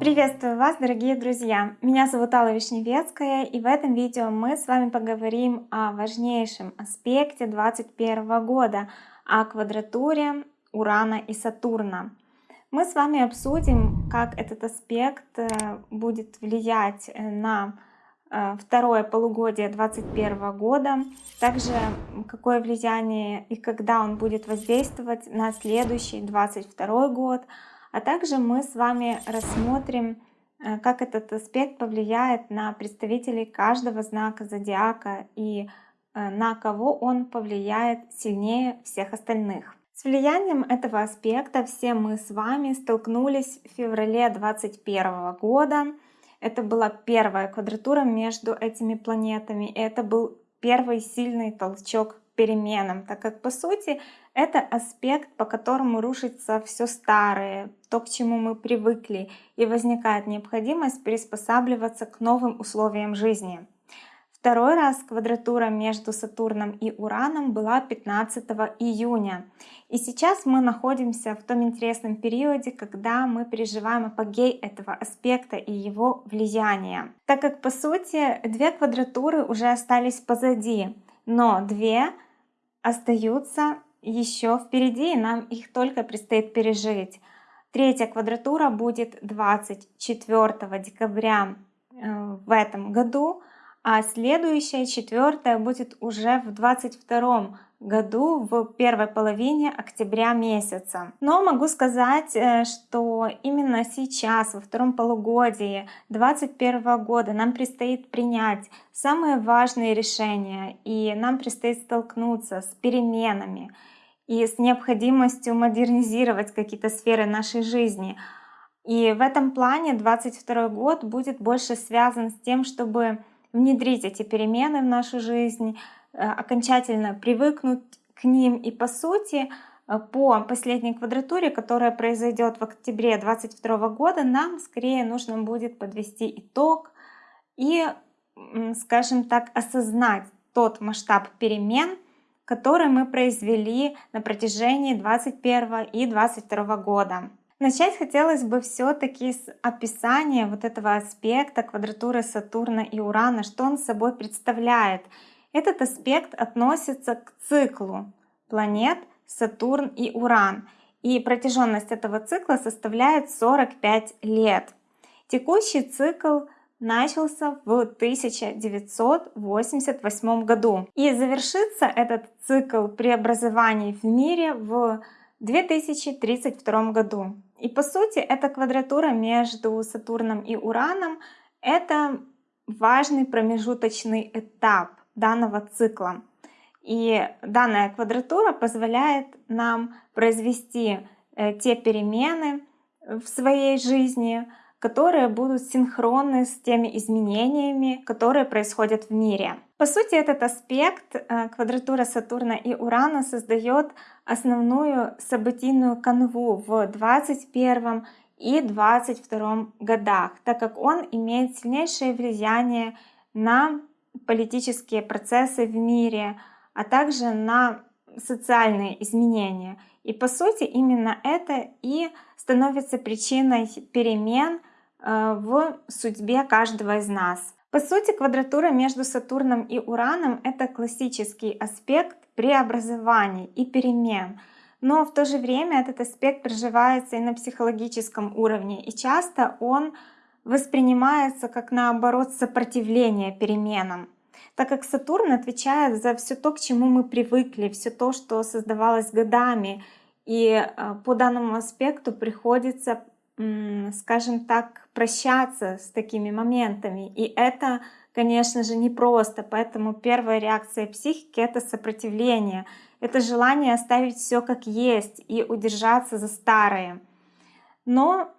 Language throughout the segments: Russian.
Приветствую вас, дорогие друзья! Меня зовут Алла Вишневецкая, и в этом видео мы с вами поговорим о важнейшем аспекте 2021 года, о квадратуре Урана и Сатурна. Мы с вами обсудим, как этот аспект э, будет влиять на э, второе полугодие 2021 года, также какое влияние и когда он будет воздействовать на следующий 2022 год, а также мы с вами рассмотрим, э, как этот аспект повлияет на представителей каждого знака зодиака и на кого он повлияет сильнее всех остальных. С влиянием этого аспекта все мы с вами столкнулись в феврале 2021 года. Это была первая квадратура между этими планетами. И это был первый сильный толчок к переменам, так как по сути это аспект, по которому рушится все старое, то, к чему мы привыкли, и возникает необходимость приспосабливаться к новым условиям жизни. Второй раз квадратура между Сатурном и Ураном была 15 июня. И сейчас мы находимся в том интересном периоде, когда мы переживаем апогей этого аспекта и его влияния. Так как по сути две квадратуры уже остались позади, но две остаются еще впереди, и нам их только предстоит пережить. Третья квадратура будет 24 декабря э, в этом году, а следующая, четвертая, будет уже в 22 году в первой половине октября месяца. Но могу сказать, э, что именно сейчас, во втором полугодии 2021 года нам предстоит принять самые важные решения, и нам предстоит столкнуться с переменами и с необходимостью модернизировать какие-то сферы нашей жизни. И в этом плане 2022 год будет больше связан с тем, чтобы внедрить эти перемены в нашу жизнь, э, окончательно привыкнуть к ним. И по сути, э, по последней квадратуре, которая произойдет в октябре 2022 года, нам скорее нужно будет подвести итог и, скажем так, осознать тот масштаб перемен, который мы произвели на протяжении 2021 и 2022 года. Начать хотелось бы все-таки с описания вот этого аспекта квадратуры Сатурна и Урана, что он собой представляет. Этот аспект относится к циклу планет Сатурн и Уран, и протяженность этого цикла составляет 45 лет. Текущий цикл начался в 1988 году, и завершится этот цикл преобразований в мире в 2032 году. И по сути эта квадратура между Сатурном и Ураном — это важный промежуточный этап данного цикла. И данная квадратура позволяет нам произвести э, те перемены в своей жизни, которые будут синхронны с теми изменениями, которые происходят в мире. По сути, этот аспект э, квадратура Сатурна и Урана создает основную событийную канву в 21 и 22 годах, так как он имеет сильнейшее влияние на политические процессы в мире, а также на социальные изменения. И по сути именно это и становится причиной перемен Э, в судьбе каждого из нас. По сути, квадратура между Сатурном и Ураном — это классический аспект преобразований и перемен. Но в то же время этот аспект проживается и на психологическом уровне, и часто он воспринимается как наоборот сопротивление переменам так как Сатурн отвечает за все то, к чему мы привыкли, все то, что создавалось годами. И э, по данному аспекту приходится скажем так, прощаться с такими моментами. И это, конечно же, непросто. Поэтому первая реакция психики — это сопротивление. Это желание оставить все как есть и удержаться за старое. Но,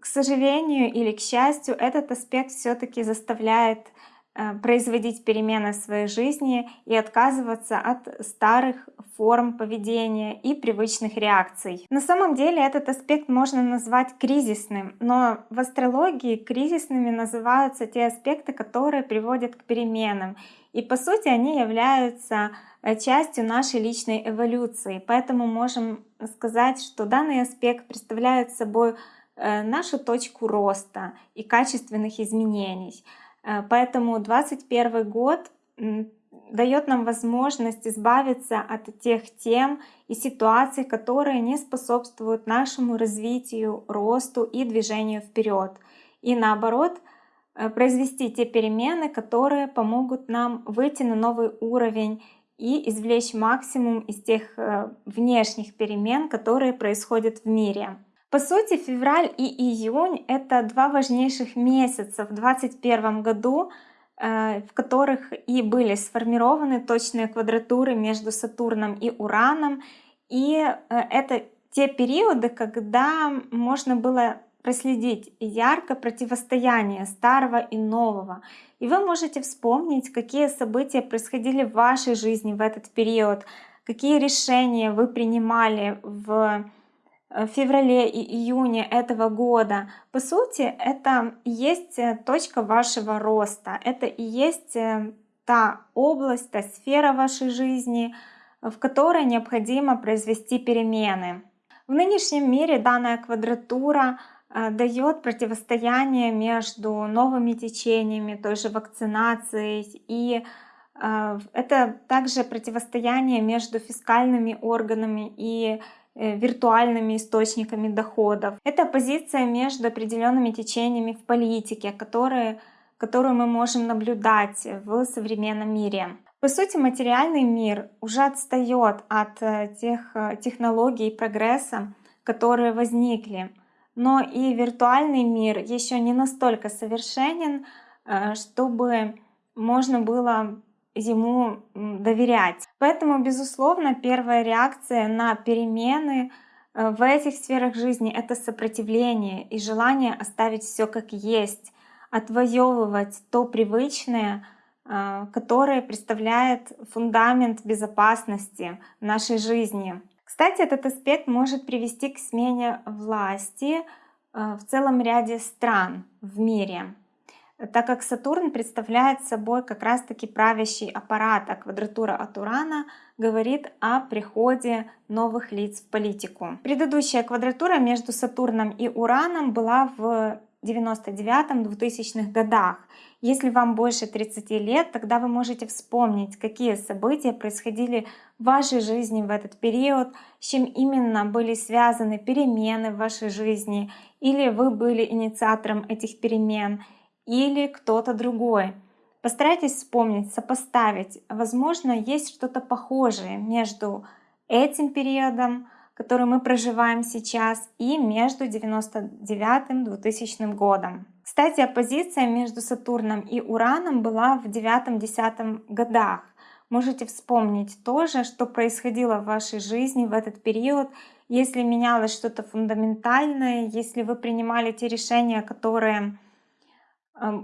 к сожалению или к счастью, этот аспект все таки заставляет производить перемены в своей жизни и отказываться от старых форм поведения и привычных реакций. На самом деле этот аспект можно назвать кризисным, но в астрологии кризисными называются те аспекты, которые приводят к переменам. И по сути они являются э, частью нашей личной эволюции. Поэтому можем сказать, что данный аспект представляет собой э, нашу точку роста и качественных изменений. Э, поэтому 2021 год дает нам возможность избавиться от тех тем и ситуаций, которые не способствуют нашему развитию, росту и движению вперед. И наоборот, э, произвести те перемены, которые помогут нам выйти на новый уровень и извлечь максимум из тех э, внешних перемен, которые происходят в мире. По сути, февраль и июнь — это два важнейших месяца в 2021 году, э, в которых и были сформированы точные квадратуры между Сатурном и Ураном. И э, это те периоды, когда можно было проследить ярко противостояние старого и нового. И вы можете вспомнить, какие события происходили в вашей жизни в этот период, какие решения вы принимали в в феврале и июне этого года, по сути, это и есть э, точка вашего роста, это и есть э, та область, та сфера вашей жизни, в которой необходимо произвести перемены. В нынешнем мире данная квадратура дает противостояние между новыми течениями, той же вакцинацией, и это также противостояние между фискальными органами и Э, виртуальными источниками доходов. Это позиция между определенными течениями в политике, которые, которую мы можем наблюдать в современном мире. По сути, материальный мир уже отстает от э, тех э, технологий и прогресса, которые возникли. Но и виртуальный мир еще не настолько совершенен, чтобы можно было ему доверять. Поэтому, безусловно, первая реакция на перемены э, в этих сферах жизни — это сопротивление и желание оставить все как есть, отвоевывать то привычное, э, которое представляет фундамент безопасности нашей жизни. Кстати, этот аспект может привести к смене власти э, в целом ряде стран в мире так как Сатурн представляет собой как раз-таки правящий аппарат, а квадратура от Урана говорит о приходе новых лиц в политику. Предыдущая квадратура между Сатурном и Ураном была в 99-2000-х годах. Если вам больше 30 лет, тогда вы можете вспомнить, какие события происходили в вашей жизни в этот период, с чем именно были связаны перемены в вашей жизни, или вы были инициатором этих перемен, или кто-то другой. Постарайтесь вспомнить, сопоставить. Возможно, есть что-то похожее между этим периодом, который мы проживаем сейчас, и между 99-2000 годом. Кстати, оппозиция между Сатурном и Ураном была в 9-10 годах. Можете вспомнить тоже, что происходило в вашей жизни в этот период, если менялось что-то фундаментальное, если вы принимали те решения, которые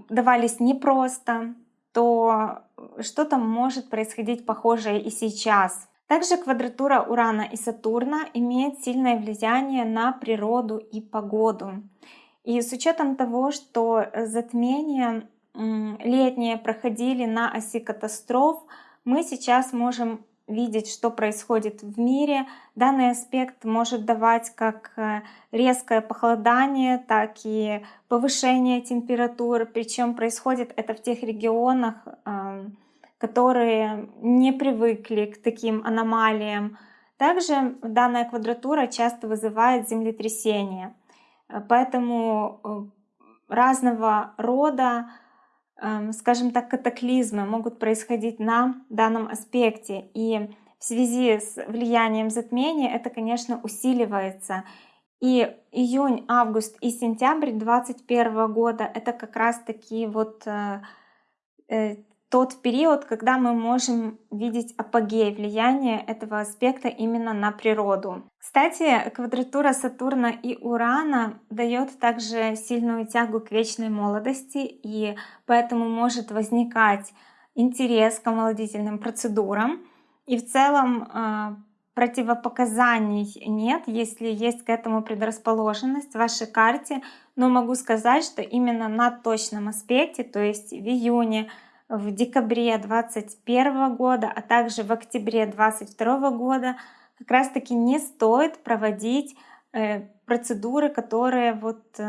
давались непросто, то что-то может происходить похожее и сейчас. Также квадратура Урана и Сатурна имеет сильное влияние на природу и погоду. И с учетом того, что затмения летние проходили на оси катастроф, мы сейчас можем видеть, что происходит в мире. Данный аспект может давать как э, резкое похолодание, так и повышение температуры. Причем происходит это в тех регионах, эм, которые не привыкли к таким аномалиям. Также данная квадратура часто вызывает землетрясения. Э, поэтому э, разного рода скажем так, катаклизмы могут происходить на данном аспекте. И в связи с влиянием затмения это, конечно, усиливается. И июнь, август и сентябрь 2021 года это как раз таки вот э, э, тот период, когда мы можем видеть апогей влияния этого аспекта именно на природу. Кстати, квадратура Сатурна и Урана дает также сильную тягу к вечной молодости, и поэтому может возникать интерес к омолодительным процедурам. И в целом а, противопоказаний нет, если есть к этому предрасположенность в вашей карте. Но могу сказать, что именно на точном аспекте, то есть в июне, в декабре 2021 года, а также в октябре 2022 года как раз таки не стоит проводить э, процедуры, которые вот э,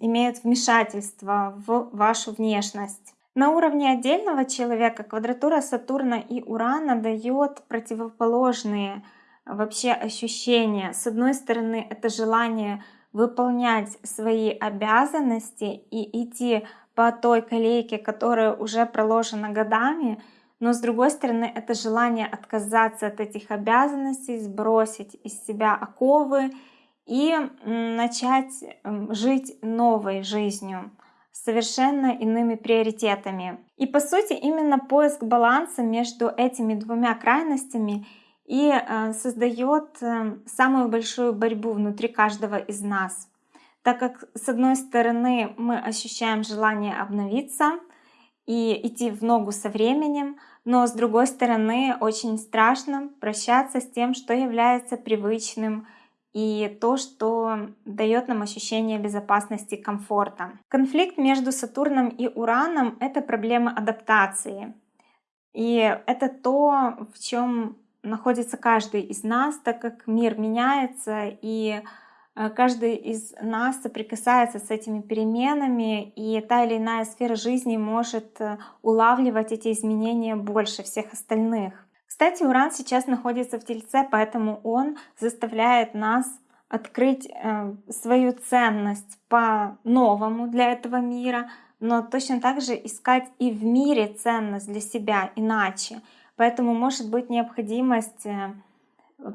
имеют вмешательство в вашу внешность. На уровне отдельного человека квадратура Сатурна и Урана дает противоположные вообще ощущения. С одной стороны, это желание выполнять свои обязанности и идти по той колейке, которая уже проложена годами, но с другой стороны это желание отказаться от этих обязанностей, сбросить из себя оковы и начать жить новой жизнью совершенно иными приоритетами. И по сути именно поиск баланса между этими двумя крайностями и э, создает э, самую большую борьбу внутри каждого из нас так как с одной стороны мы ощущаем желание обновиться и идти в ногу со временем, но с другой стороны очень страшно прощаться с тем, что является привычным и то, что дает нам ощущение безопасности и комфорта. Конфликт между Сатурном и Ураном — это проблема адаптации. И это то, в чем находится каждый из нас, так как мир меняется, и каждый из нас соприкасается с этими переменами, и та или иная сфера жизни может э, улавливать эти изменения больше всех остальных. Кстати, Уран сейчас находится в Тельце, поэтому он заставляет нас открыть э, свою ценность по-новому для этого мира, но точно так же искать и в мире ценность для себя иначе. Поэтому может быть необходимость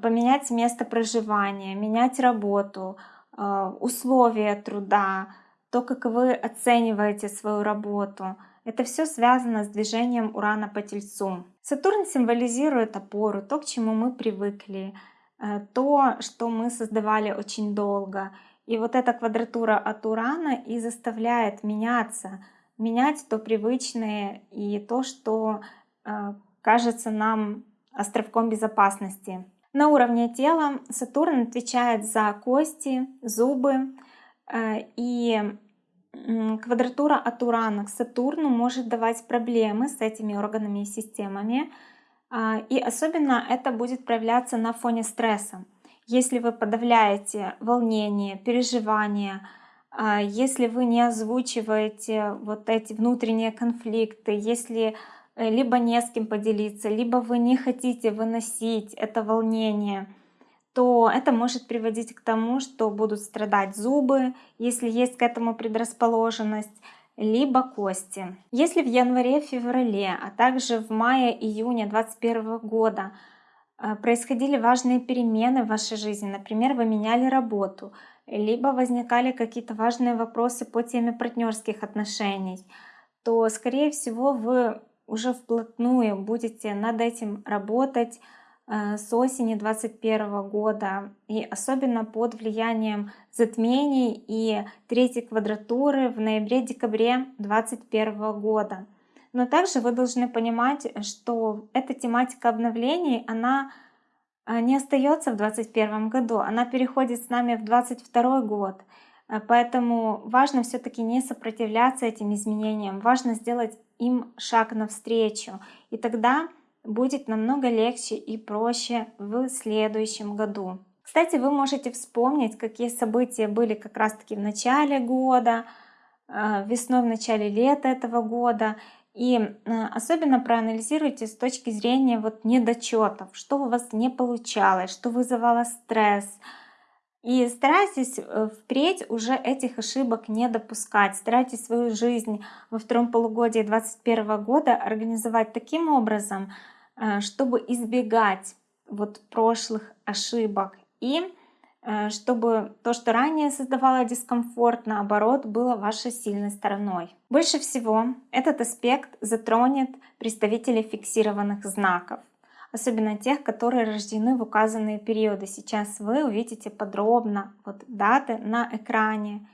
поменять место проживания, менять работу, э, условия труда, то, как вы оцениваете свою работу. Это все связано с движением Урана по Тельцу. Сатурн символизирует опору, то, к чему мы привыкли, э, то, что мы создавали очень долго. И вот эта квадратура от Урана и заставляет меняться, менять то привычное и то, что э, кажется нам островком безопасности. На уровне тела Сатурн отвечает за кости, зубы, э, и квадратура от Урана к Сатурну может давать проблемы с этими органами и системами. А, и особенно это будет проявляться на фоне стресса. Если вы подавляете волнение, переживания, а, если вы не озвучиваете вот эти внутренние конфликты, если либо не с кем поделиться, либо вы не хотите выносить это волнение, то это может приводить к тому, что будут страдать зубы, если есть к этому предрасположенность, либо кости. Если в январе-феврале, а также в мае-июне 2021 года э, происходили важные перемены в вашей жизни, например, вы меняли работу, либо возникали какие-то важные вопросы по теме партнерских отношений, то, скорее всего, вы уже вплотную будете над этим работать э, с осени 2021 года и особенно под влиянием затмений и третьей квадратуры в ноябре-декабре 2021 года. Но также вы должны понимать, что эта тематика обновлений, она э, не остается в 2021 году, она переходит с нами в 2022 год. Э, поэтому важно все-таки не сопротивляться этим изменениям, важно сделать им шаг навстречу. И тогда будет намного легче и проще в следующем году. Кстати, вы можете вспомнить, какие события были как раз-таки в начале года, э, весной, в начале лета этого года. И э, особенно проанализируйте с точки зрения вот недочетов, что у вас не получалось, что вызывало стресс, и старайтесь э, впредь уже этих ошибок не допускать. Старайтесь свою жизнь во втором полугодии 2021 года организовать таким образом, э, чтобы избегать вот прошлых ошибок и э, чтобы то, что ранее создавало дискомфорт, наоборот, было вашей сильной стороной. Больше всего этот аспект затронет представителей фиксированных знаков особенно тех, которые рождены в указанные периоды. Сейчас вы увидите подробно вот даты на экране.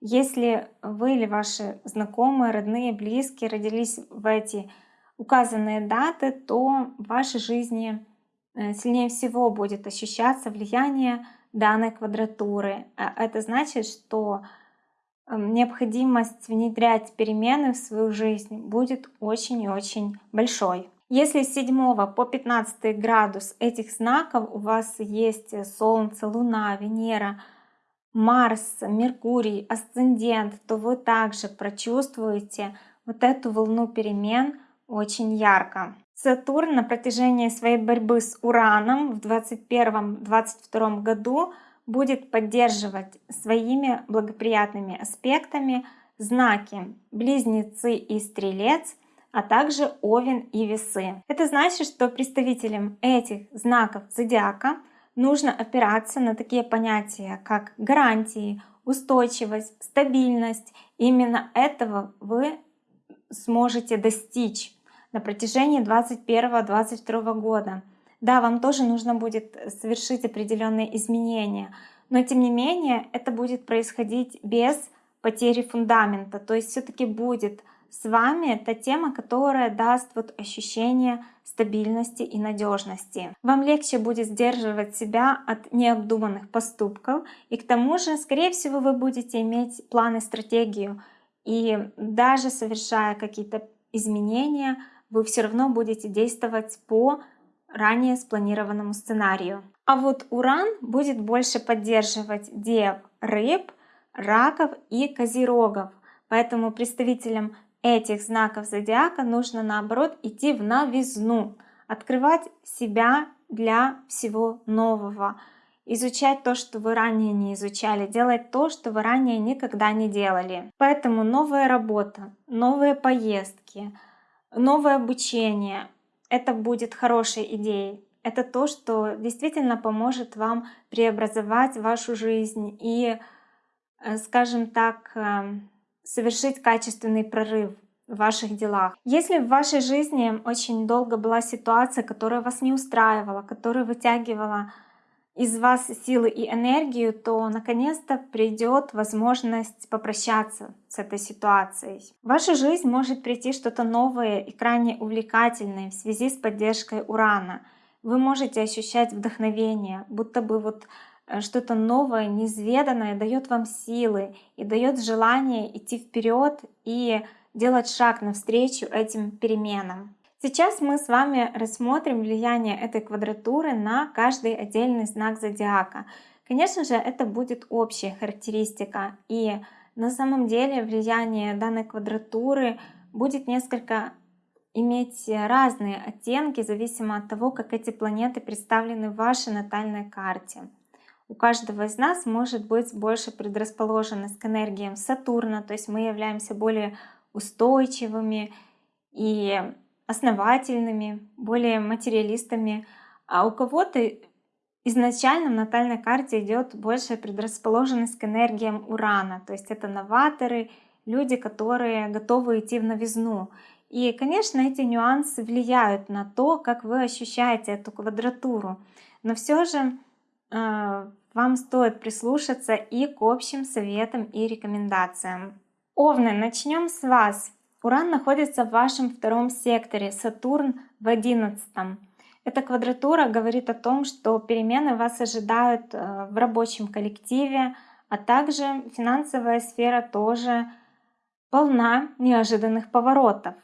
Если вы или ваши знакомые, родные, близкие родились в эти указанные даты, то в вашей жизни э, сильнее всего будет ощущаться влияние данной квадратуры. А это значит, что эм, необходимость внедрять перемены в свою жизнь будет очень и очень большой. Если с 7 по 15 градус этих знаков у вас есть Солнце, Луна, Венера, Марс, Меркурий, Асцендент, то вы также прочувствуете вот эту волну перемен очень ярко. Сатурн на протяжении своей борьбы с Ураном в 2021-2022 году будет поддерживать своими благоприятными аспектами знаки Близнецы и Стрелец, а также Овен и Весы. Это значит, что представителям этих знаков зодиака нужно опираться на такие понятия, как гарантии, устойчивость, стабильность. Именно этого вы сможете достичь на протяжении 2021-2022 года. Да, вам тоже нужно будет совершить определенные изменения, но тем не менее это будет происходить без потери фундамента, то есть все-таки будет с вами та тема, которая даст вот ощущение стабильности и надежности. Вам легче будет сдерживать себя от необдуманных поступков, и к тому же, скорее всего, вы будете иметь план и стратегию, и даже совершая какие-то изменения, вы все равно будете действовать по ранее спланированному сценарию. А вот Уран будет больше поддерживать дев, рыб, раков и козерогов. Поэтому представителям этих знаков зодиака нужно наоборот идти в новизну, открывать себя для всего нового, изучать то, что вы ранее не изучали, делать то, что вы ранее никогда не делали. Поэтому новая работа, новые поездки, новое обучение — это будет хорошей идеей. Это то, что действительно поможет вам преобразовать вашу жизнь и, э, скажем так, эм, совершить качественный прорыв в ваших делах. Если в вашей жизни очень долго была ситуация, которая вас не устраивала, которая вытягивала из вас силы и энергию, то наконец-то придет возможность попрощаться с этой ситуацией. В вашу жизнь может прийти что-то новое и крайне увлекательное в связи с поддержкой Урана. Вы можете ощущать вдохновение, будто бы вот что-то новое, неизведанное дает вам силы и дает желание идти вперед и делать шаг навстречу этим переменам. Сейчас мы с вами рассмотрим влияние этой квадратуры на каждый отдельный знак зодиака. Конечно же, это будет общая характеристика, и на самом деле влияние данной квадратуры будет несколько иметь разные оттенки, зависимо от того, как эти планеты представлены в вашей натальной карте. У каждого из нас может быть больше предрасположенность к энергиям Сатурна, то есть мы являемся более устойчивыми и основательными, более материалистами, а у кого-то изначально в натальной карте идет большая предрасположенность к энергиям Урана, то есть это новаторы, люди, которые готовы идти в новизну. И, конечно, эти нюансы влияют на то, как вы ощущаете эту квадратуру. Но все же вам стоит прислушаться и к общим советам и рекомендациям. Овны, начнем с вас. Уран находится в вашем втором секторе, Сатурн в одиннадцатом. Эта квадратура говорит о том, что перемены вас ожидают э, в рабочем коллективе, а также финансовая сфера тоже полна неожиданных поворотов.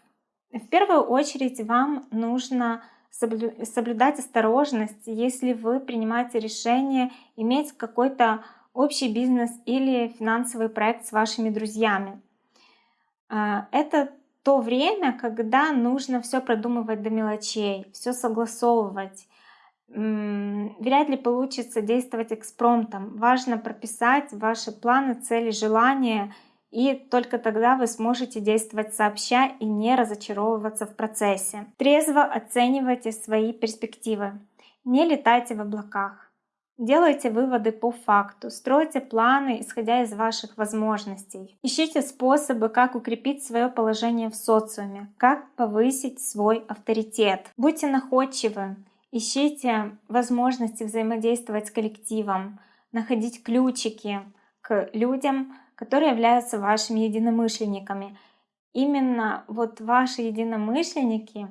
В первую очередь вам нужно соблюдать осторожность, если вы принимаете решение иметь какой-то общий бизнес или финансовый проект с вашими друзьями. А, это то время, когда нужно все продумывать до мелочей, все согласовывать. Вряд ли получится действовать экспромтом. Важно прописать ваши планы, цели, желания – и только тогда вы сможете действовать сообща и не разочаровываться в процессе. Трезво оценивайте свои перспективы. Не летайте в облаках. Делайте выводы по факту, стройте планы, исходя из ваших возможностей. Ищите способы, как укрепить свое положение в социуме, как повысить свой авторитет. Будьте находчивы, ищите возможности взаимодействовать с коллективом, находить ключики к людям, которые являются вашими единомышленниками. Именно вот ваши единомышленники,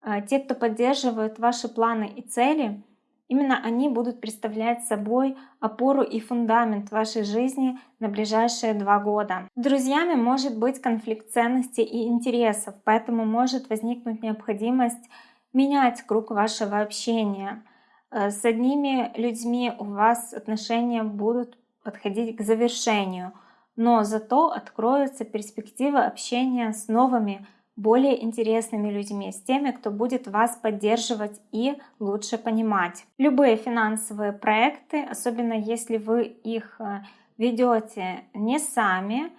а, те, кто поддерживают ваши планы и цели, именно они будут представлять собой опору и фундамент вашей жизни на ближайшие два года. С друзьями может быть конфликт ценностей и интересов, поэтому может возникнуть необходимость менять круг вашего общения. Э, с одними людьми у вас отношения будут подходить к завершению, но зато откроются перспективы общения с новыми, более интересными людьми, с теми, кто будет вас поддерживать и лучше понимать. Любые финансовые проекты, особенно если вы их э, ведете не сами,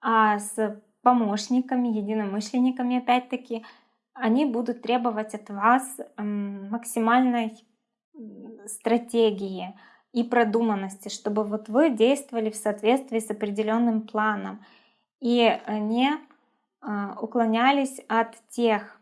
а с помощниками, единомышленниками, опять-таки, они будут требовать от вас максимальной стратегии и продуманности, чтобы вот вы действовали в соответствии с определенным планом и не а, уклонялись от тех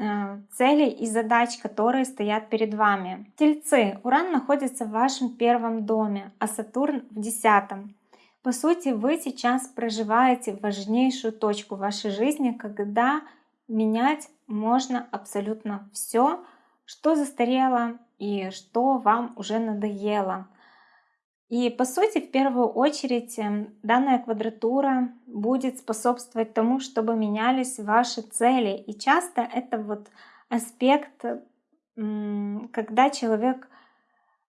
а, целей и задач, которые стоят перед вами. Тельцы, Уран находится в вашем первом доме, а Сатурн в десятом. По сути, вы сейчас проживаете важнейшую точку вашей жизни, когда менять можно абсолютно все, что застарело и что вам уже надоело. И по сути, в первую очередь, эм, данная квадратура будет способствовать тому, чтобы менялись ваши цели. И часто это вот аспект, когда человек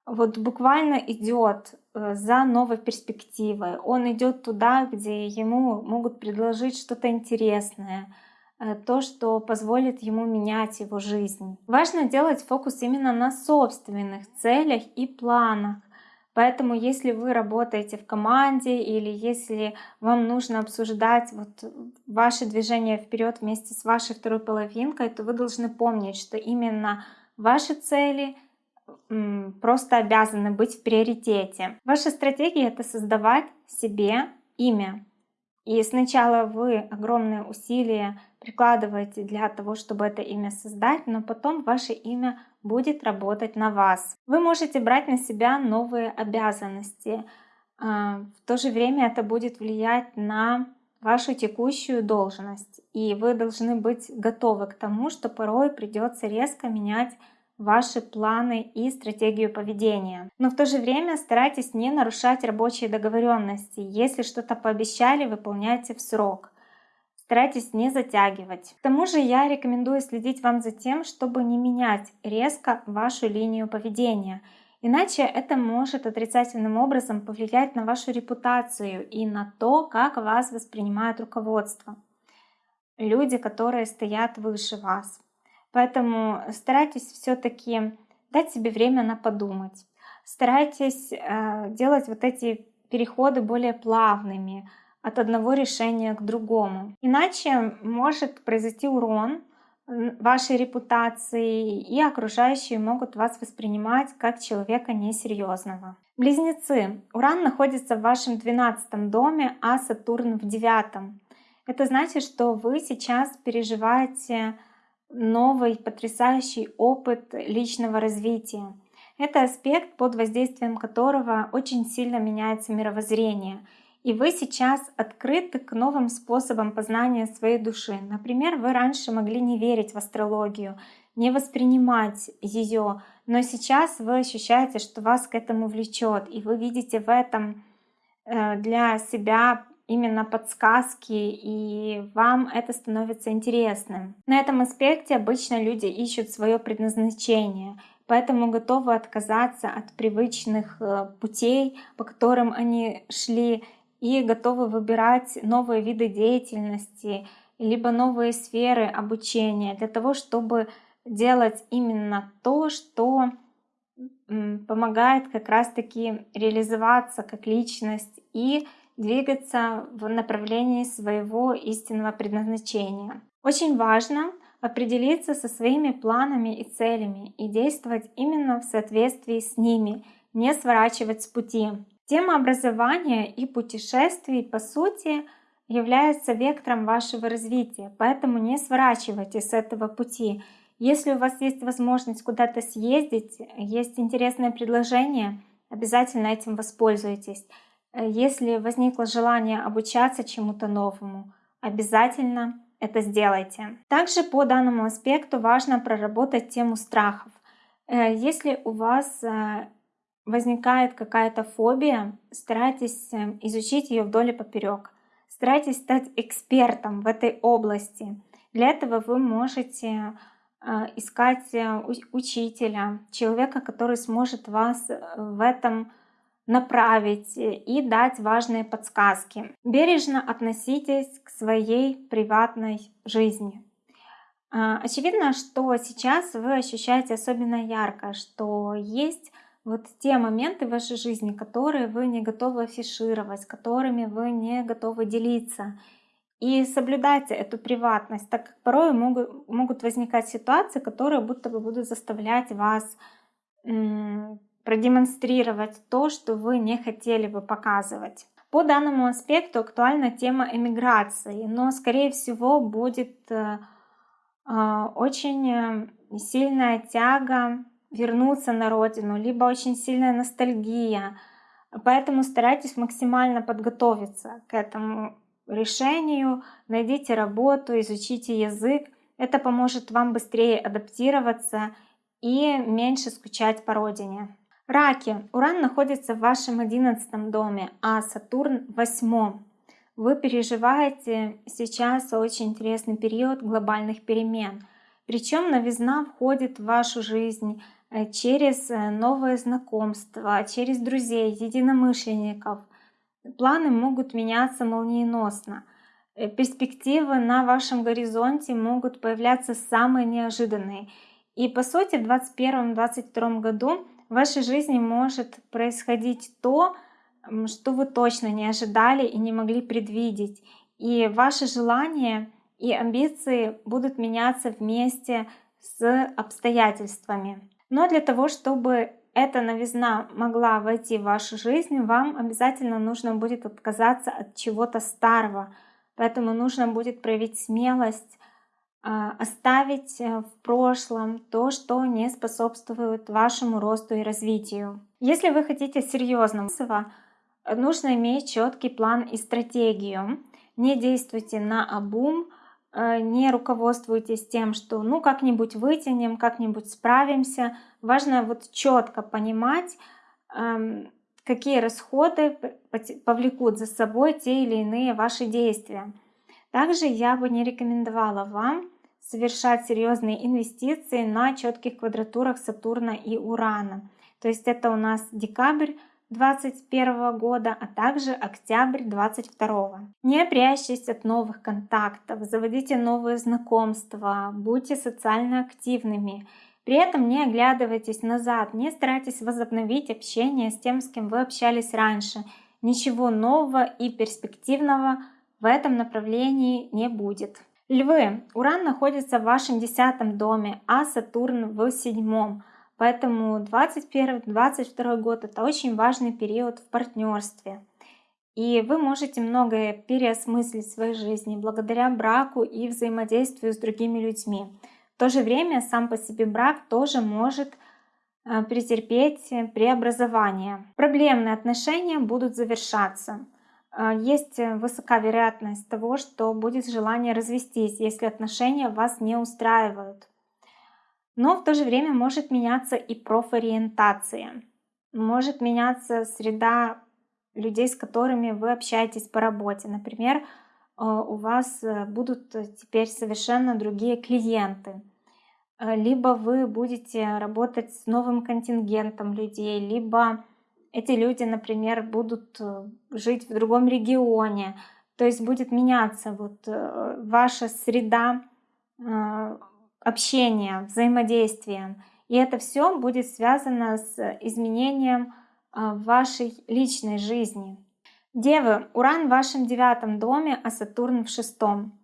вот буквально идет э, за новой перспективой. Он идет туда, где ему могут предложить что-то интересное, то, что позволит ему менять его жизнь. Важно делать фокус именно на собственных целях и планах. Поэтому если вы работаете в команде или если вам нужно обсуждать вот ваше движение вперед вместе с вашей второй половинкой, то вы должны помнить, что именно ваши цели просто обязаны быть в приоритете. Ваша стратегия — это создавать себе имя. И сначала вы огромные усилия прикладываете для того, чтобы это имя создать, но потом ваше имя будет работать на вас. Вы можете брать на себя новые обязанности. А, в то же время это будет влиять на вашу текущую должность. И вы должны быть готовы к тому, что порой придется резко менять ваши планы и стратегию поведения. Но в то же время старайтесь не нарушать рабочие договоренности. Если что-то пообещали, выполняйте в срок. Старайтесь не затягивать. К тому же я рекомендую следить вам за тем, чтобы не менять резко вашу линию поведения. Иначе это может отрицательным образом повлиять на вашу репутацию и на то, как вас воспринимает руководство. Люди, которые стоят выше вас. Поэтому старайтесь все-таки дать себе время на подумать. Старайтесь э, делать вот эти переходы более плавными от одного решения к другому. Иначе может произойти урон вашей репутации, и окружающие могут вас воспринимать как человека несерьезного. Близнецы. Уран находится в вашем 12 доме, а Сатурн в 9. Это значит, что вы сейчас переживаете новый потрясающий опыт личного развития. Это аспект, под воздействием которого очень сильно меняется мировоззрение. И вы сейчас открыты к новым способам познания своей души. Например, вы раньше могли не верить в астрологию, не воспринимать ее, но сейчас вы ощущаете, что вас к этому влечет, и вы видите в этом э, для себя именно подсказки, и вам это становится интересным. На этом аспекте обычно люди ищут свое предназначение, поэтому готовы отказаться от привычных э, путей, по которым они шли, и готовы выбирать новые виды деятельности, либо новые сферы обучения для того, чтобы делать именно то, что помогает как раз-таки реализоваться как личность и двигаться в направлении своего истинного предназначения. Очень важно определиться со своими планами и целями и действовать именно в соответствии с ними, не сворачивать с пути. Тема образования и путешествий, по сути, является вектором вашего развития, поэтому не сворачивайте с этого пути. Если у вас есть возможность куда-то съездить, есть интересное предложение, обязательно этим воспользуйтесь. Если возникло желание обучаться чему-то новому, обязательно это сделайте. Также по данному аспекту важно проработать тему страхов. Э, если у вас э, возникает какая-то фобия, старайтесь э, изучить ее вдоль и поперек. Старайтесь стать экспертом в этой области. Для этого вы можете искать учителя, человека, который сможет вас в этом направить и дать важные подсказки. Бережно относитесь к своей приватной жизни. А, очевидно, что сейчас вы ощущаете особенно ярко, что есть вот те моменты в вашей жизни, которые вы не готовы афишировать, которыми вы не готовы делиться. И соблюдайте эту приватность, так как порой могут, могут возникать ситуации, которые будто бы будут заставлять вас продемонстрировать то, что вы не хотели бы показывать. По данному аспекту актуальна тема эмиграции, но скорее всего будет э, э, очень э, сильная тяга вернуться на родину, либо очень сильная ностальгия. Поэтому старайтесь максимально подготовиться к этому решению, найдите работу, изучите язык. Это поможет вам быстрее адаптироваться и меньше скучать по родине. Раки. Уран находится в вашем одиннадцатом доме, а Сатурн в восьмом. Вы переживаете сейчас очень интересный период глобальных перемен. Причем новизна входит в вашу жизнь э, через э, новые знакомства, через друзей, единомышленников. Планы могут меняться молниеносно. Э, перспективы на вашем горизонте могут появляться самые неожиданные. И по сути в 2021-2022 году в вашей жизни может происходить то, что вы точно не ожидали и не могли предвидеть. И ваши желания и амбиции будут меняться вместе с обстоятельствами. Но для того, чтобы эта новизна могла войти в вашу жизнь, вам обязательно нужно будет отказаться от чего-то старого. Поэтому нужно будет проявить смелость, оставить э, в прошлом то, что не способствует вашему росту и развитию. Если вы хотите серьезного, нужно иметь четкий план и стратегию. Не действуйте на обум, э, не руководствуйтесь тем, что ну как-нибудь вытянем, как-нибудь справимся. Важно вот четко понимать, эм, какие расходы повлекут за собой те или иные ваши действия. Также я бы не рекомендовала вам совершать серьезные инвестиции на четких квадратурах Сатурна и Урана. То есть это у нас декабрь 2021 года, а также октябрь 2022. Не прячьтесь от новых контактов, заводите новые знакомства, будьте социально активными. При этом не оглядывайтесь назад, не старайтесь возобновить общение с тем, с кем вы общались раньше. Ничего нового и перспективного в этом направлении не будет. Львы, Уран находится в вашем десятом доме, а Сатурн в седьмом. Поэтому 21-22 год это очень важный период в партнерстве. И вы можете многое переосмыслить в своей жизни благодаря браку и взаимодействию с другими людьми. В то же время сам по себе брак тоже может э, претерпеть преобразование. Проблемные отношения будут завершаться. А, есть э, высока вероятность того, что будет желание развестись, если отношения вас не устраивают. Но в то же время может меняться и профориентация. Может меняться среда людей, с которыми вы общаетесь по работе. Например, э, у вас э, будут теперь совершенно другие клиенты. Либо вы будете работать с новым контингентом людей, либо эти люди, например, будут э, жить в другом регионе, то есть будет меняться вот э, ваша среда э, общения, взаимодействия. И это все будет связано с изменением вашей личной жизни. Девы, Уран в вашем девятом доме, а Сатурн в шестом.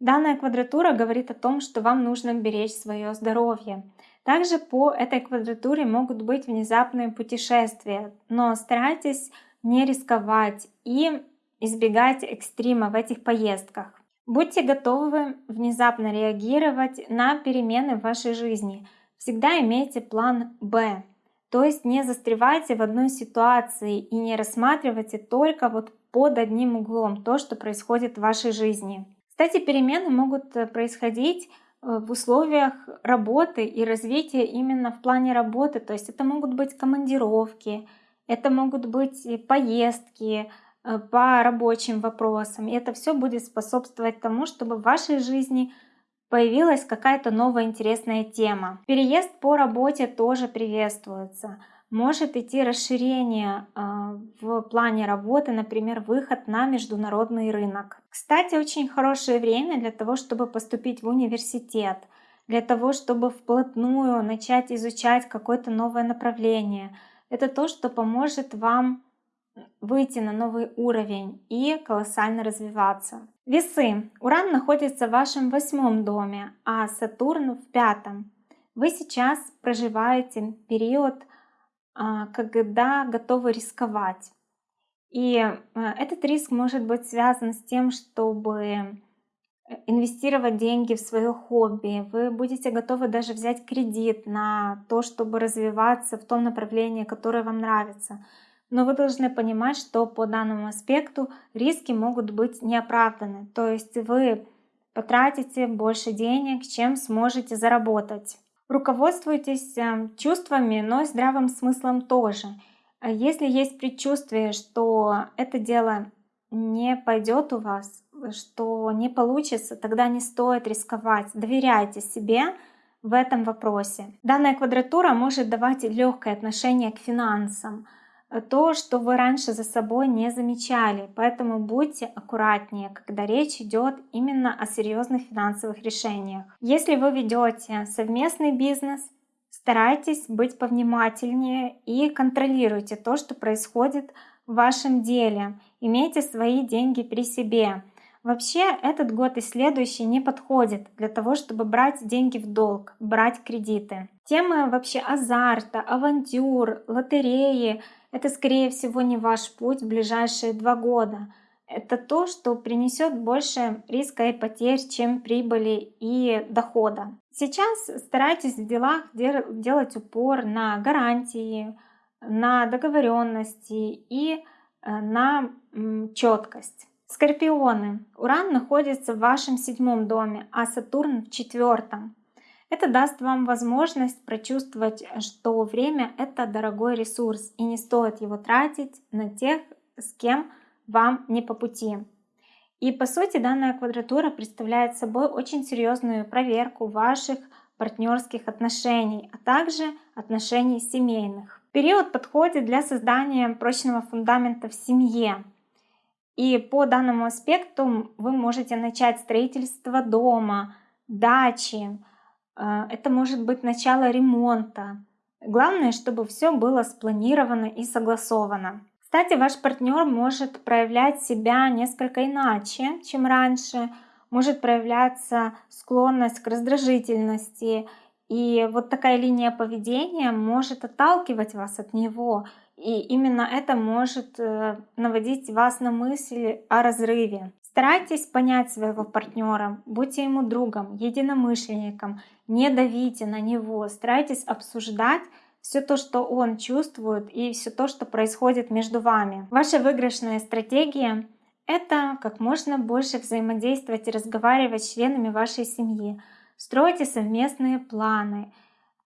Данная квадратура говорит о том, что вам нужно беречь свое здоровье. Также по этой квадратуре могут быть внезапные путешествия, но старайтесь не рисковать и избегать экстрима в этих поездках. Будьте готовы внезапно реагировать на перемены в вашей жизни. Всегда имейте план «Б». То есть не застревайте в одной ситуации и не рассматривайте только вот под одним углом то, что происходит в вашей жизни. Кстати, перемены могут э, происходить в условиях работы и развития именно в плане работы. То есть это могут быть командировки, это могут быть поездки, Э, по рабочим вопросам. И это все будет способствовать тому, чтобы в вашей жизни появилась какая-то новая интересная тема. Переезд по работе тоже приветствуется. Может идти расширение э, в плане работы, например, выход на международный рынок. Кстати, очень хорошее время для того, чтобы поступить в университет, для того, чтобы вплотную начать изучать какое-то новое направление. Это то, что поможет вам выйти на новый уровень и колоссально развиваться. Весы. Уран находится в вашем восьмом доме, а Сатурн в пятом. Вы сейчас проживаете период, а, когда готовы рисковать. И а, этот риск может быть связан с тем, чтобы инвестировать деньги в свое хобби. Вы будете готовы даже взять кредит на то, чтобы развиваться в том направлении, которое вам нравится. Но вы должны понимать, что по данному аспекту риски могут быть неоправданы. То есть вы потратите больше денег, чем сможете заработать. Руководствуйтесь э, чувствами, но и здравым смыслом тоже. Если есть предчувствие, что это дело не пойдет у вас, что не получится, тогда не стоит рисковать. Доверяйте себе в этом вопросе. Данная квадратура может давать легкое отношение к финансам, то, что вы раньше за собой не замечали. Поэтому будьте аккуратнее, когда речь идет именно о серьезных финансовых решениях. Если вы ведете совместный бизнес, старайтесь быть повнимательнее и контролируйте то, что происходит в вашем деле. Имейте свои деньги при себе. Вообще этот год и следующий не подходит для того, чтобы брать деньги в долг, брать кредиты. Темы вообще азарта, авантюр, лотереи — это, скорее всего, не ваш путь в ближайшие два года. Это то, что принесет больше риска и потерь, чем прибыли и дохода. Сейчас старайтесь в делах делать упор на гарантии, на договоренности и э, на четкость. Скорпионы. Уран находится в вашем седьмом доме, а Сатурн в четвертом. Это даст вам возможность прочувствовать, что время — это дорогой ресурс, и не стоит его тратить на тех, с кем вам не по пути. И по сути данная квадратура представляет собой очень серьезную проверку ваших партнерских отношений, а также отношений семейных. Период подходит для создания прочного фундамента в семье. И по данному аспекту вы можете начать строительство дома, дачи, это может быть начало ремонта. Главное, чтобы все было спланировано и согласовано. Кстати, ваш партнер может проявлять себя несколько иначе, чем раньше, может проявляться склонность к раздражительности, и вот такая линия поведения может отталкивать вас от него, и именно это может э, наводить вас на мысли о разрыве. Старайтесь понять своего партнера, будьте ему другом, единомышленником, не давите на него, старайтесь обсуждать все то, что он чувствует и все то, что происходит между вами. Ваша выигрышная стратегия — это как можно больше взаимодействовать и разговаривать с членами вашей семьи. Стройте совместные планы,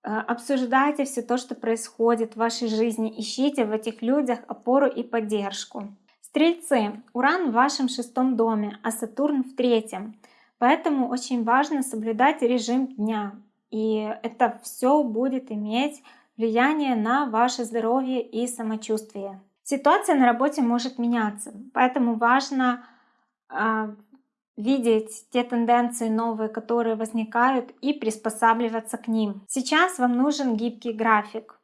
э, обсуждайте все то, что происходит в вашей жизни, ищите в этих людях опору и поддержку. Стрельцы, Уран в вашем шестом доме, а Сатурн в третьем. Поэтому очень важно соблюдать режим дня. И это все будет иметь влияние на ваше здоровье и самочувствие. Ситуация на работе может меняться, поэтому важно э, видеть те тенденции новые, которые возникают, и приспосабливаться к ним. Сейчас вам нужен гибкий график.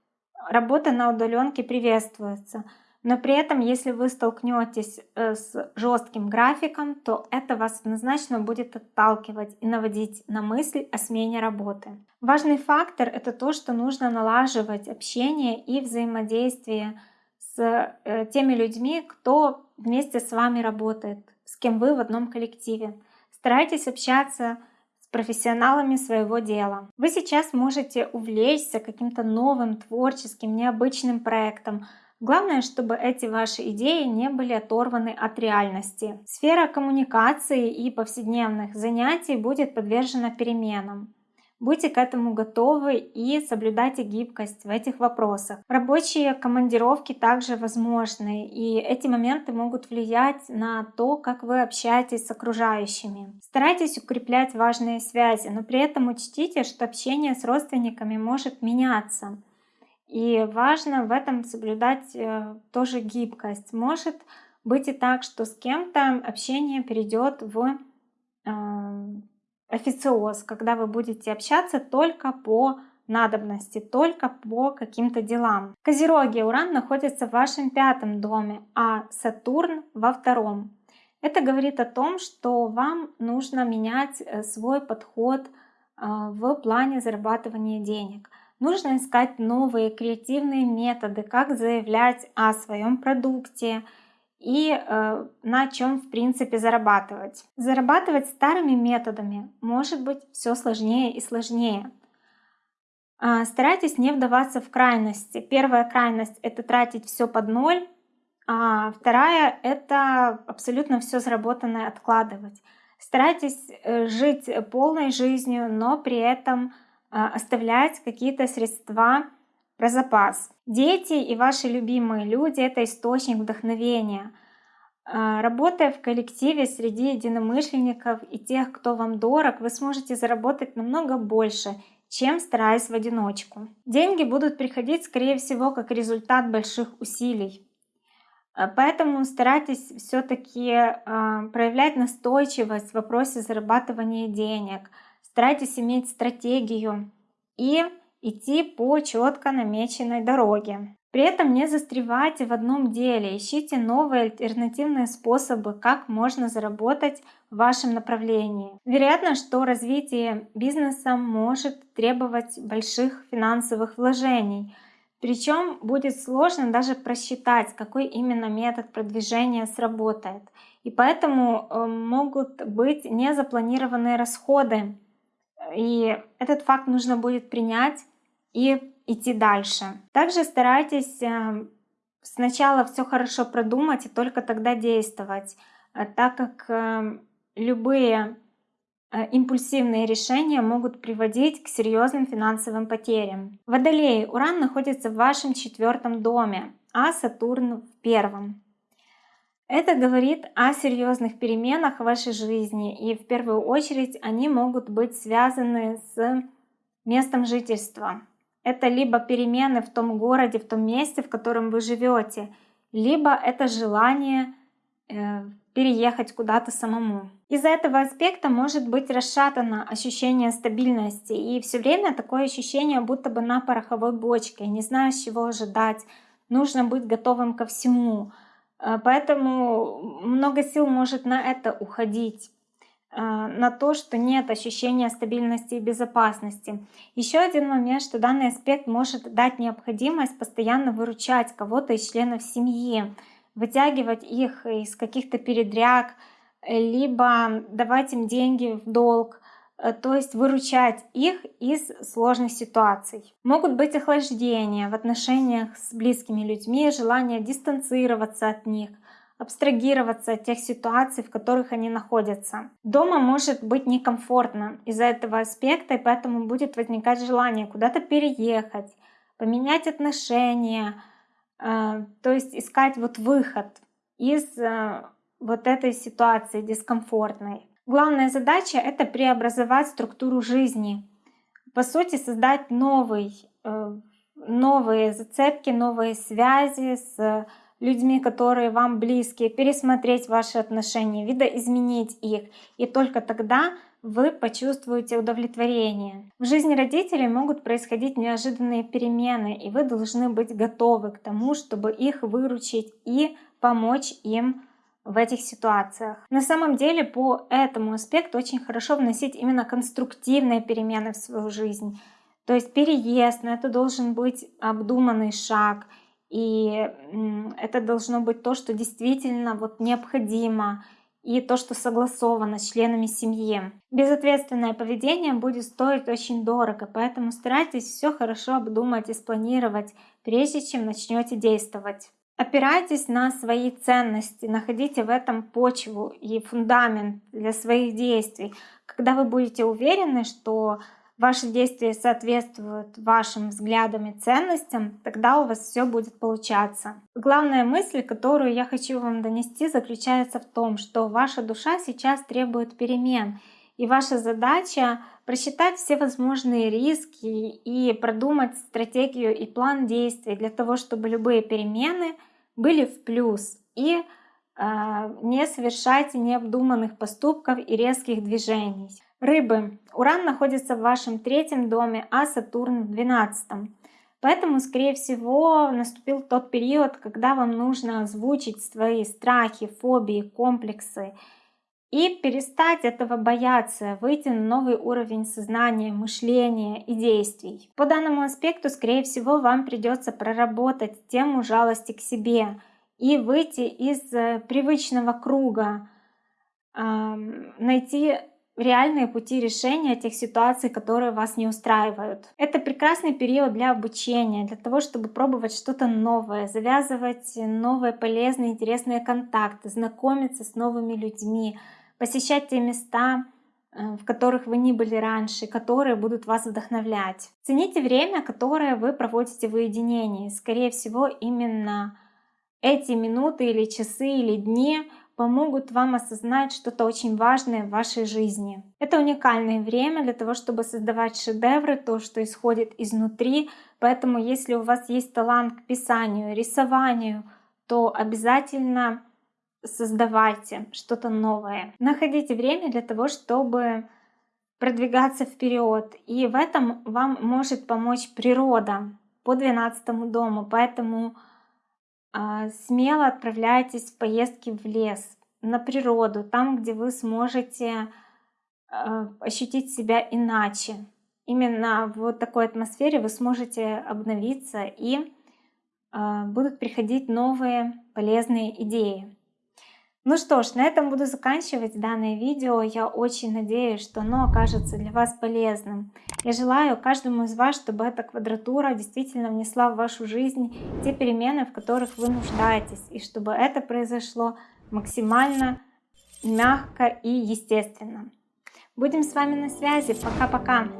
Работа на удаленке приветствуется. Но при этом, если вы столкнетесь э, с жестким графиком, то это вас однозначно будет отталкивать и наводить на мысль о смене работы. Важный фактор — это то, что нужно налаживать общение и взаимодействие с э, теми людьми, кто вместе с вами работает, с кем вы в одном коллективе. Старайтесь общаться с профессионалами своего дела. Вы сейчас можете увлечься каким-то новым, творческим, необычным проектом, Главное, чтобы эти ваши идеи не были оторваны от реальности. Сфера коммуникации и повседневных занятий будет подвержена переменам. Будьте к этому готовы и соблюдайте гибкость в этих вопросах. Рабочие командировки также возможны, и эти моменты могут влиять на то, как вы общаетесь с окружающими. Старайтесь укреплять важные связи, но при этом учтите, что общение с родственниками может меняться. И важно в этом соблюдать э, тоже гибкость. Может быть и так, что с кем-то общение перейдет в э, официоз, когда вы будете общаться только по надобности, только по каким-то делам. Козероги, Уран находится в вашем пятом доме, а Сатурн во втором. Это говорит о том, что вам нужно менять э, свой подход в плане зарабатывания денег. Нужно искать новые креативные методы, как заявлять о своем продукте и э, на чем в принципе зарабатывать. Зарабатывать старыми методами может быть все сложнее и сложнее. Э, старайтесь не вдаваться в крайности. Первая крайность это тратить все под ноль, а вторая это абсолютно все заработанное откладывать. Старайтесь э, жить полной жизнью, но при этом а, оставлять какие-то средства про запас. Дети и ваши любимые люди — это источник вдохновения. А, работая в коллективе среди единомышленников и тех, кто вам дорог, вы сможете заработать намного больше, чем стараясь в одиночку. Деньги будут приходить, скорее всего, как результат больших усилий. А, поэтому старайтесь все-таки проявлять настойчивость в вопросе зарабатывания денег – Старайтесь иметь стратегию и идти по четко намеченной дороге. При этом не застревайте в одном деле, ищите новые альтернативные способы, как можно заработать в вашем направлении. Вероятно, что развитие бизнеса может требовать больших финансовых вложений, причем будет сложно даже просчитать, какой именно метод продвижения сработает. И поэтому э, могут быть незапланированные расходы и этот факт нужно будет принять и идти дальше. Также старайтесь э, сначала все хорошо продумать и только тогда действовать, э, так как э, любые импульсивные решения могут приводить к серьезным финансовым потерям. Водолей, Уран находится в вашем четвертом доме, а Сатурн в первом. Это говорит о серьезных переменах в вашей жизни, и в первую очередь они могут быть связаны с местом жительства. Это либо перемены в том городе, в том месте, в котором вы живете, либо это желание э, переехать куда-то самому. Из-за этого аспекта может быть расшатано ощущение стабильности, и все время такое ощущение, будто бы на пороховой бочке, не знаешь, чего ожидать, нужно быть готовым ко всему. Э, поэтому много сил может на это уходить э, на то, что нет ощущения стабильности и безопасности. Еще один момент, что данный аспект может дать необходимость постоянно выручать кого-то из членов семьи, вытягивать их из каких-то передряг, либо давать им деньги в долг, то есть выручать их из сложных ситуаций. Могут быть охлаждения в отношениях с близкими людьми, желание дистанцироваться от них, абстрагироваться от тех ситуаций, в которых они находятся. Дома может быть некомфортно из-за этого аспекта, и поэтому будет возникать желание куда-то переехать, поменять отношения, э, то есть искать вот выход из э, вот этой ситуации дискомфортной. Главная задача — это преобразовать структуру жизни. По сути, создать новый, э, новые зацепки, новые связи с людьми, которые вам близкие, пересмотреть ваши отношения, видоизменить их. И только тогда вы почувствуете удовлетворение. В жизни родителей могут происходить неожиданные перемены, и вы должны быть готовы к тому, чтобы их выручить и помочь им в этих ситуациях. На самом деле по этому аспекту очень хорошо вносить именно конструктивные перемены в свою жизнь. То есть переезд, но это должен быть обдуманный шаг, и это должно быть то, что действительно вот необходимо, и то, что согласовано с членами семьи. Безответственное поведение будет стоить очень дорого, поэтому старайтесь все хорошо обдумать и спланировать, прежде чем начнете действовать. Опирайтесь на свои ценности, находите в этом почву и фундамент для своих действий. Когда вы будете уверены, что ваши действия соответствуют вашим взглядам и ценностям, тогда у вас все будет получаться. Главная мысль, которую я хочу вам донести, заключается в том, что ваша душа сейчас требует перемен, и ваша задача просчитать все возможные риски и продумать стратегию и план действий для того, чтобы любые перемены были в плюс и э, не совершайте необдуманных поступков и резких движений. Рыбы. Уран находится в вашем третьем доме, а Сатурн в двенадцатом. Поэтому, скорее всего, наступил тот период, когда вам нужно озвучить свои страхи, фобии, комплексы и перестать этого бояться, выйти на новый уровень сознания, мышления и действий. По данному аспекту, скорее всего, вам придется проработать тему жалости к себе и выйти из э, привычного круга, найти реальные пути решения тех ситуаций, которые вас не устраивают. Это прекрасный период для обучения, для того, чтобы пробовать что-то новое, завязывать новые полезные, интересные контакты, знакомиться с новыми людьми, посещать те места, э, в которых вы не были раньше, которые будут вас вдохновлять. Цените время, которое вы проводите в уединении. Скорее всего, именно эти минуты или часы или дни помогут вам осознать что-то очень важное в вашей жизни. Это уникальное время для того, чтобы создавать шедевры, то, что исходит изнутри. Поэтому, если у вас есть талант к писанию, рисованию, то обязательно создавайте что-то новое. Находите время для того, чтобы продвигаться вперед. И в этом вам может помочь природа по 12 дому. Поэтому а, смело отправляйтесь в поездки в лес, на природу, там, где вы сможете а, ощутить себя иначе. Именно в вот такой атмосфере вы сможете обновиться и а, будут приходить новые полезные идеи. Ну что ж, на этом буду заканчивать данное видео. Я очень надеюсь, что оно окажется для вас полезным. Я желаю каждому из вас, чтобы эта квадратура действительно внесла в вашу жизнь те перемены, в которых вы нуждаетесь, и чтобы это произошло максимально мягко и естественно. Будем с вами на связи. Пока-пока.